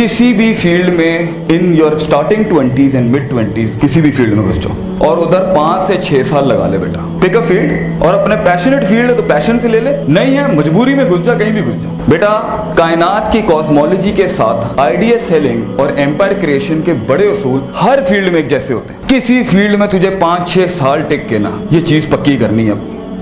کسی بھی فیلڈ میں in your starting twenties and mid twenties کسی بھی فیلڈ میں گھس جاؤ اور ادھر پانچ سے چھ سال لگا لے بیٹا۔ پک اپ فیلڈ اور اپنے پیشنٹ فیلڈ ہے تو پیشن سے لے لے۔ نہیں ہے، مجبوری میں گھس جا، کہیں بھی گھس جا۔ بیٹا، کائنات کی کاسمولوجی کے ساتھ آئیڈیا سیلنگ اور ایمپائر کریشن کے بڑے اصول ہر فیلڈ میں ایک جیسے ہوتے ہیں۔ کسی فیلڈ میں تجھے پانچ چھ سال ٹک کے نا، یہ چیز پکی کرنی ہے۔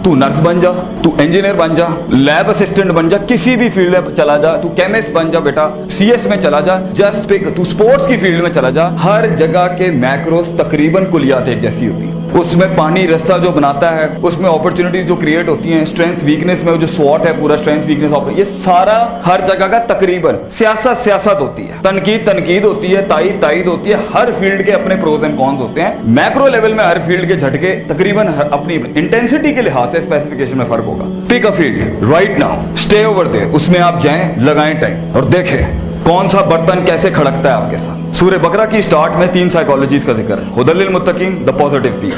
تو نرس بن جا تو انجینئر بن جا لیب اسسٹنٹ بن جا کسی بھی فیلڈ میں چلا جا تو کیمسٹ بن جا بیٹا سی ایس میں چلا جا جسٹ پک تو سپورٹس کی فیلڈ میں چلا جا ہر جگہ کے میکروز تقریباً کلیات ایک جیسی ہوتی ہیں اس میں پانی رستہ جو بناتا ہے، اس میں اپرچونٹیز جو کریٹ ہوتی ہیں اسٹرینتھ ویکنس میں جو سواٹ ہے، پورا اسٹرینتھ ویکنس یہ سارا ہر جگہ کا تقریباً سیاست سیاست ہوتی ہے۔ تنقید تنقید ہوتی ہے، تائید تائید ہوتی ہے، ہر فیلڈ کے اپنے پروز اینڈ کونز ہوتے ہیں۔ میکرو لیول میں ہر فیلڈ کے جھٹکے تقریباً اپنی انٹینسٹی کے لحاظ سے اسپیسیفکیشن میں فرق ہوگا۔ Pick a field right now stay over there اس میں آپ جائیں، لگائیں ٹائم اور دیکھیں کون سا برتن کیسے کھڑکتا ہے آپ کے ساتھ۔ سورہ بکرا کی سٹارٹ میں تین سائیکالوجیز کا ذکر ہے۔ خدل المتقین دا positive P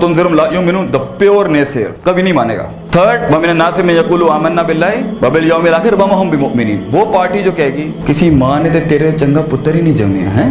تنذرم law the pure نیسر کبھی نہیں مانے گا۔ تھرڈ میں یقول آمنا باللہ الاخر وما هم بمؤمنین۔ وہ پارٹی جو کہے گی، کسی ماں نے تے تیرے چنگا پتر ہی نہیں جمے ہیں۔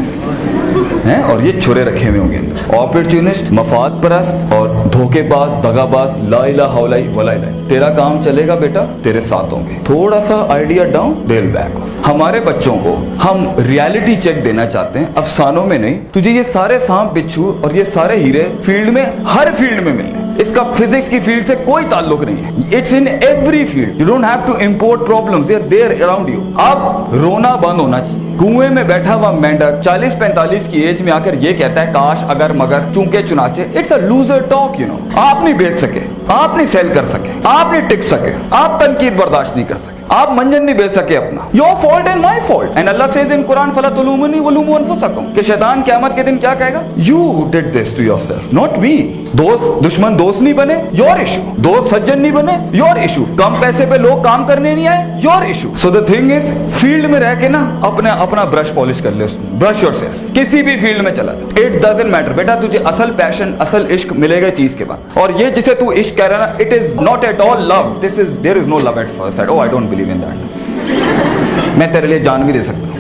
ہیں اور یہ چھرے رکھے ہوئے ہوں گے۔ اپرچونسٹ مفاد پرست اور دھوکے باز دگا باز، لا الہ ولا الہ تیرا کام چلے گا بیٹا، تیرے ساتھ ہوں گے۔ تھوڑا سا idea down deal back off ہمارے بچوں کو ہم ریالٹی چیک دینا چاہتے ہیں، افسانوں میں نہیں۔ تجھے یہ سارے سانپ بچھو اور یہ سارے ہیرے فیلڈ میں، ہر فیلڈ میں ملنے۔ اس کا فزکس کی فیلڈ سے کوئی تعلق نہیں ہے. It's in every field you don't have to import problems they are there around you اب رونا بند ہونا چاہیے. کنویں میں بیٹھا ہوا مینڈر چالیس پینتالیس کی ایج میں آ کر یہ کہتا ہے، کاش، اگر، مگر، چونکہ، چنانچہ. It's a loser talk you know آپ نہیں بیچ سکے. آپ نہیں سیل کر سکے. آپ نہیں ٹک سکے. آپ تنقید برداشت نہیں کر سکے. آپ منجن نہیں بیچ سکے اپنا. Your fault and my fault and Allah says in Quran فلا تلومنی ولوم انفسکم کہ شیطان قیامت کے دن کیا کہے گا؟ You did this to yourself not me دوست، دشمن دوست نہیں بنے یور ایشو دوست سجن نہیں بنے یور ایشو کم پیسے پہ لوگ کام کرنے نہیں آئے your issue so the thing is field میں رہ کے نا اپنا اپنا برش پالش کر لے اس برش یور سیلف کسی بھی فیلڈ میں چلا جا. اٹ ڈزن میٹر بیٹا، تجھے اصل پیشن اصل عشق ملے گا چیز کے بعد. اور یہ جسے تو عشق کہہ رہا نا it is not at all love this is there is no love at first at oh I don't believe in that میں تیرے لیے جان بھی دے سکتا ہوں.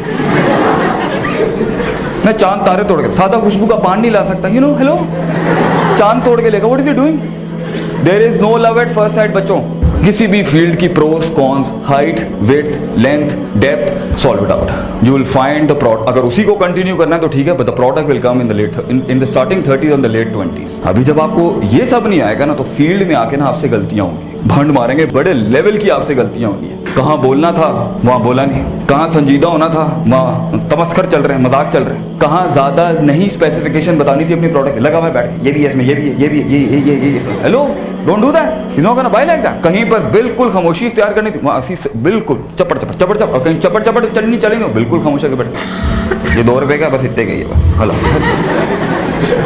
میں چاند تارے توڑ کے، سادہ خوشبو کا پان نہیں لا سکتا. یو نو ہیلو چاند توڑ کے لے گا. What is you doing there is no love at first sight بچوں. کسی بھی فیلڈ کی pros cons height weight length depth solve it out you will find the prod اگر اسی کو کنٹینیو کرنا ہے تو ٹھیک ہے but the product will come in the late in the starting thirties اور لیٹ ٹوینٹیز ابھی جب آپ کو یہ سب نہیں آئے گا نا تو فیلڈ میں آ کے نا آپ سے غلطیاں ہوں گی. بھنڈ ماریں گے، بڑے لیول کی آپ سے غلطیاں ہوں گی. کہاں بولنا تھا؟ وہاں بولا نہیں. کہاں سنجیدہ ہونا تھا؟ وہاں تمسکر چل رہے ہیں، مذاق چل رہے ہیں۔ کہاں زیادہ نہیں اسپیسیفکیشن بتانی تھی اپنی پروڈکٹ لگا ہوا بیٹھ کے۔ یہ بھی ہے اس میں، یہ بھی ہے، یہ بھی ہے، یہ یہ یہ hello don't do that you know by like that کہیں پر بالکل خاموشی اختیار کرنی تھی۔ وہاں اسی بالکل۔ چپڑ چپڑ چپڑ چپڑ۔ اور کہیں چپڑ چپڑ چڑھنی چلیں گے بالکل خاموش کے بیٹھ یہ دو روپے کا بس اتنے کا ہے بس۔ ہلو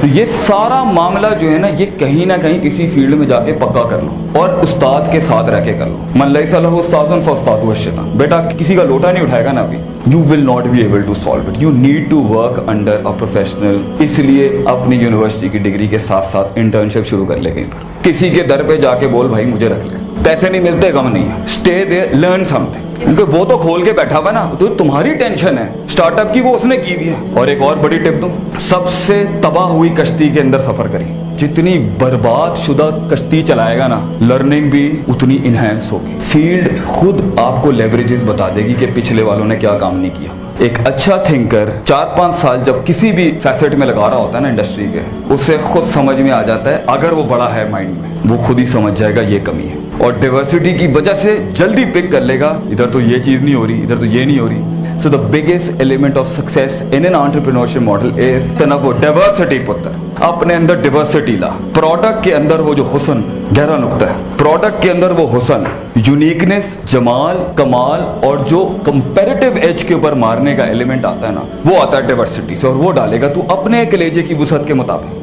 تو یہ سارا معاملہ جو ہے نا، یہ کہیں نہ کہیں کسی فیلڈ میں جا کے پکا کر لو۔ اور استاد کے ساتھ رہ کے کر لو۔ من لئی صلاح استاد فاستاد ہوا بیٹا، کسی کا لوٹا نہیں اٹھا دکھائے گا نا ابھی۔ You will not be able to solve it you need to work under a professional اس لیے اپنی یونیورسٹی کی ڈگری کے ساتھ ساتھ انٹرنشپ شروع کر لے کہیں پر۔ کسی کے در پہ جا کے بول، بھائی مجھے رکھ لے۔ پیسے نہیں ملتے، غم نہیں ہے۔ Stay there learn something کیونکہ وہ تو کھول کے بیٹھا ہوا نا، تو تمہاری ٹینشن ہے۔ اسٹارٹ اپ کی وہ اس نے کی بھی ہے۔ اور ایک اور بڑی ٹپ دو سب سے تباہ ہوئی کشتی کے اندر سفر کریں۔ جتنی برباد شدہ کشتی چلائے گا نا لرننگ بھی اتنی انہینس ہوگی۔ فیلڈ خود آپ کو لیوریجز بتا دے گی کہ پچھلے والوں نے کیا کام نہیں کیا۔ ایک اچھا تھنکر چار پانچ سال جب کسی بھی فیسٹ میں لگا رہا ہوتا ہے نا انڈسٹری کے، اسے خود سمجھ میں آ جاتا ہے، اگر وہ بڑا ہے مائنڈ میں، وہ خود ہی سمجھ جائے گا یہ کمی ہے۔ اور ڈائیورسٹی کی وجہ سے جلدی پک کر لے گا۔ ادھر تو یہ چیز نہیں ہو رہی، ادھر تو یہ نہیں ہو رہی۔ So the biggest element of success in an entrepreneurship model is تنوع ڈائیورسٹی پتر اپنے اندر ڈائیورسٹی لا۔ پروڈکٹ کے اندر وہ جو حسن، گہرا نقطہ ہے۔ پروڈکٹ کے اندر وہ حسن یونیکنس جمال، کمال اور جو کمپیریٹو ایج کے اوپر مارنے کا ایلیمنٹ آتا ہے نا، وہ آتا ہے ڈائیورسٹی سے اور وہ ڈالے گا تو اپنے کلیجے کی وسعت کے مطابق۔